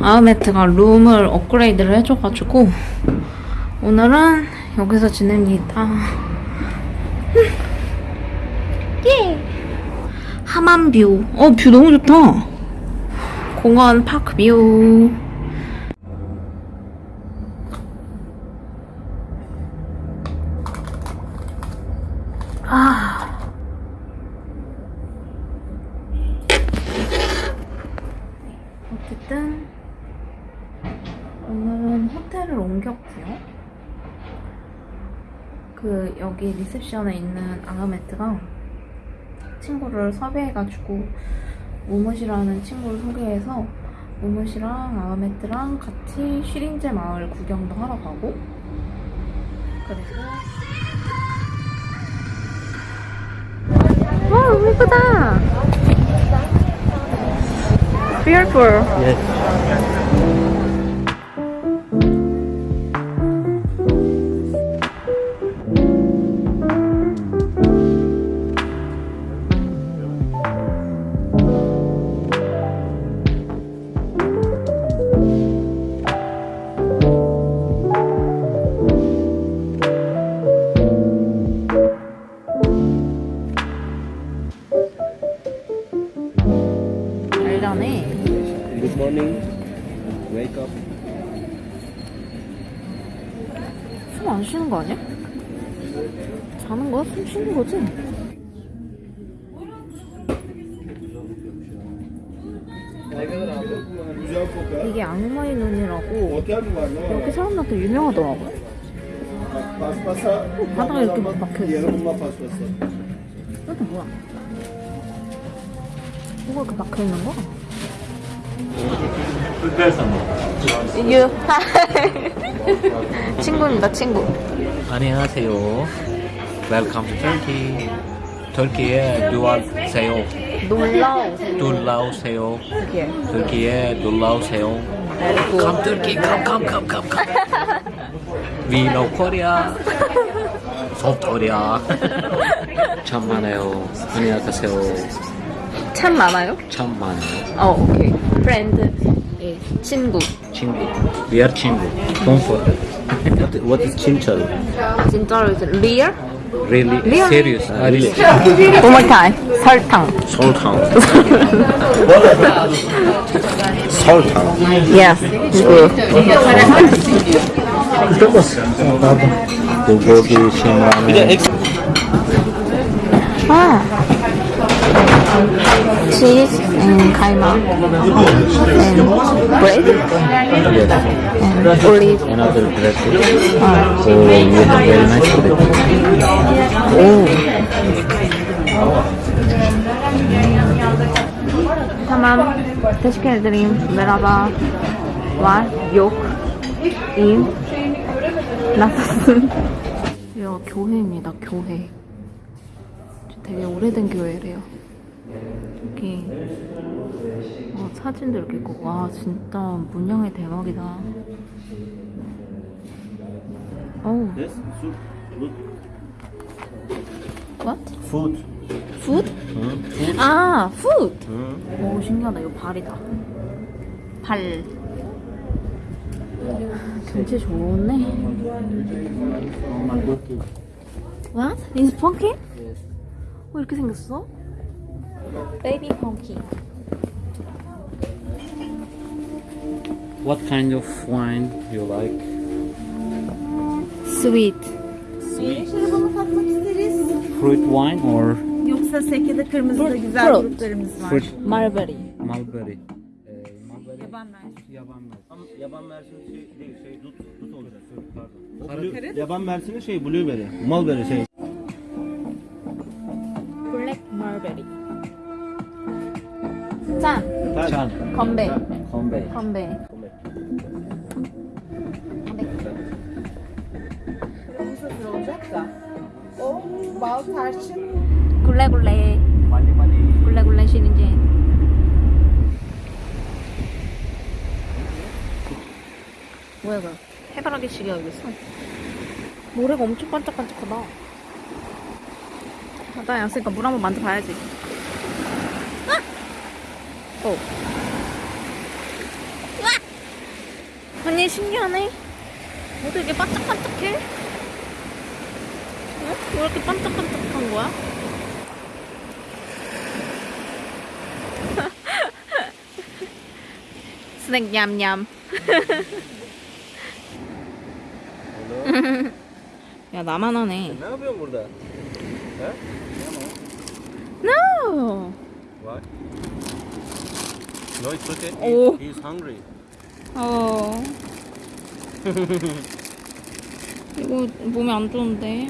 아우메트가 룸을 업그레이드를 해줘가지고 오늘은 여기서 지냅니다. 예. 하만뷰. 어, 뷰 너무 좋다. 공원 파크 뷰. 아. 어쨌든 호텔을 옮겼고요. 그 여기 리셉션에 있는 아가메트가 친구를 섭외해가지고 모모시라는 친구를 소개해서 모모시랑 아가메트랑 같이 쉬린제 마을 구경도 하러 가고 그리고 와 예쁘다. Beautiful. Yes. Wake up. 숨 안 쉬는 거 아니야? 자는 거야? 숨 쉬는 거지? 이게 악마의 눈이라고? 여기 사람들한테 유명하더라고. Paspasa. 바닥에 이렇게 Yarım 박혀 있어. Yarımma paspası. 이것도 뭐야? 뭐가 이렇게 박혀 있는 거야? 유. 친구입니다, 친구. 안녕하세요. Welcome to Turkey. 터키에. 놀러오세요. 이게. 터키에 놀러오세요. Come Turkey, come, come, come, come, come. We know Korea. South Korea. 참 많아요. 안녕하세요. 참 많아요? 참 많아요. 어, 오케이. 프렌드. 예, 친구. 친구. We are 친구. Don't forget. What, what is 친철? 진짜로 이제 리얼? Really? Really? Serious? Ah, really? One more time. 설탕. 설탕. 설탕. Yes. 그 불고기, 신라면. 아. Cheese and kaima and bread Yes. and olive. Another bread. 아. So you have very nice bread. 오. tamam. Teşekkür ederim. Merhaba. Var. Yok. İyiyim. nasılsın? 여기가 교회입니다. 교회. 되게 오래된 교회래요. 여기 어, 사진도 이렇게 있고 와 진짜 문양이 대박이다. 어우, what? Food. Food? Hı? 아, food. Hı? 오 신기하다. 이거 발이다. 발. 경치 좋네. What? Is pumpkin? 어 이렇게 생겼어? Baby pumpkin. What kind of wine you like? Sweet. İsteriz. Fruit wine or Yoksa sekede kırmızı da güzel Fruit. gruplarımız var. fruit Mulberry. mulberry? Ee, mulberry Yaban mersin. yaban mersin. Ama yaban mersini şey değil, şey dut, dut olacak. Pardon. O Karı- blue- yaban mersini şey blueberry, mulberry şey. Black mulberry. 짠. Chan. 건배. 건배. Tarçın 굴레굴레. 굴레굴레 쉬는 게. 뭐야, 뭐야. 해바라기 시계 여기 있어. 모래가 엄청 반짝반짝하다. 바다에 왔으니까 물 한번 만져봐야지. 아! 어. 으악! 언니 신기하네. 어떻게 이렇게 반짝반짝해? 어? 왜 이렇게 반짝반짝한 거야? 스낵 냠냠. 야 나만 하네. No. What? No, it's okay. Oh. He, he's hungry. 어. 이거 몸에 안 좋은데.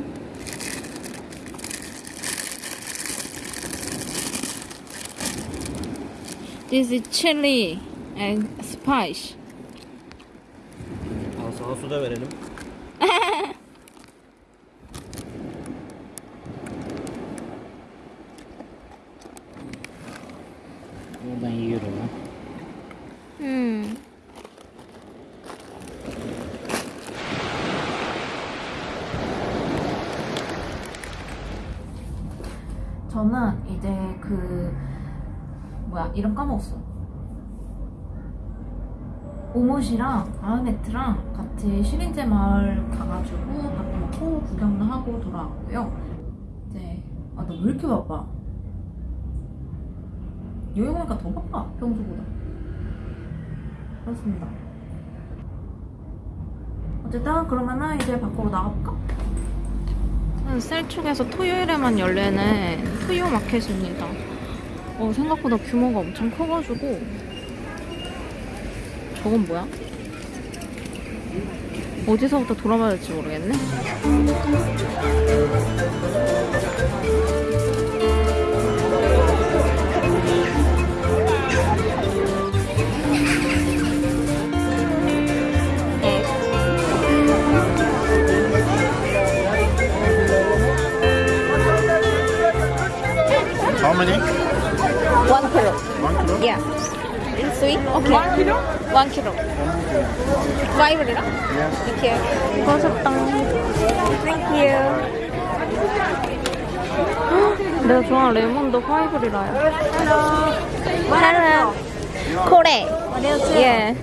This is chili and spice. Al sana su da verelim. 저는 이제 그 뭐야 이름 까먹었어. 오못이랑 아흐메트랑 같이 시린제 마을 가가지고 밥도 먹고 구경도 하고 돌아왔고요. 이제 아 너 왜 이렇게 바빠? 여행 오니까 더 바빠 평소보다. 그렇습니다. 어쨌든 그러면은 이제 밖으로 나가볼까? 셀축에서 토요일에만 열리는 토요 마켓입니다. 어, 생각보다 규모가 엄청 커가지고 저건 뭐야? 어디서부터 돌아봐야 될지 모르겠네. Many? One kilo. One kilo? Yeah. Sweet? Okay. One kilo? One kilo. Five lira? Yes. Thank you. 고맙다. Thank you. 내가 좋아하는 레몬도 파이브 리라야. Hello. Hello. Korea. Yeah.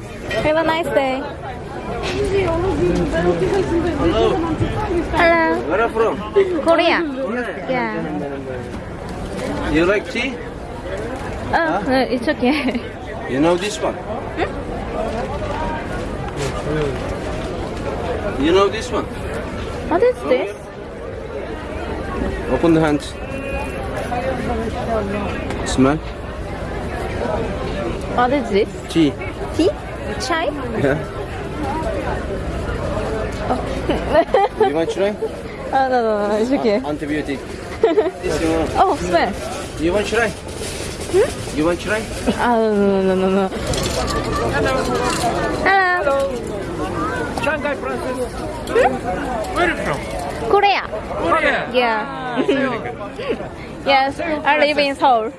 Have a nice day. Hello. Where are you from? Korea. Yeah. You like tea? Oh, no, it's okay. You know this one? Hmm? You know this one? What is this? Open the hands. Smell. What is this? Tea. Tea? Chai? Yeah. Oh. you want to try? Oh, no, no, no, it's okay. Antibiotic. this you want. Oh, smell. You want to try? Hmm? You want to try? Ah, no, no, no, no, no. Hello. Shanghai Princess. Hmm? Where are you from? Korea. Korea. Yeah. Ah, yes, I live in Seoul.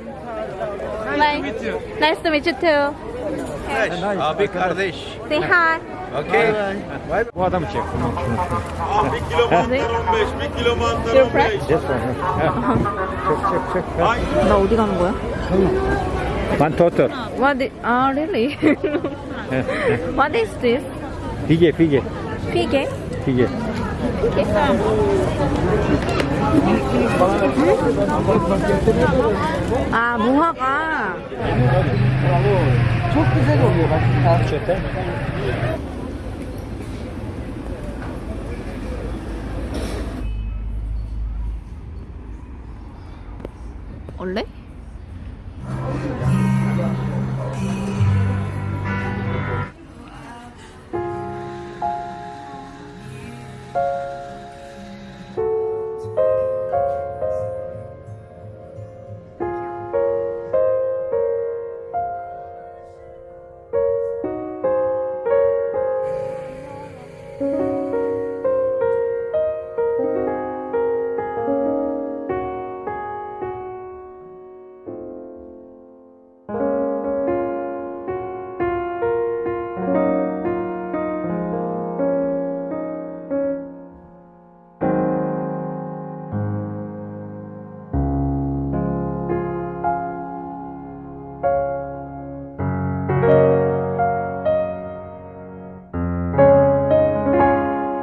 Nice to meet you. Nice to meet you too. Abi uh, kardeş. Say hi. Okay. Bu adam çek. Your friend? 나 어디 가는 거야? 만토터. What? Is, ah, really? what is this? 비계 비계 피게? 비계. 아, 무화과. 원래?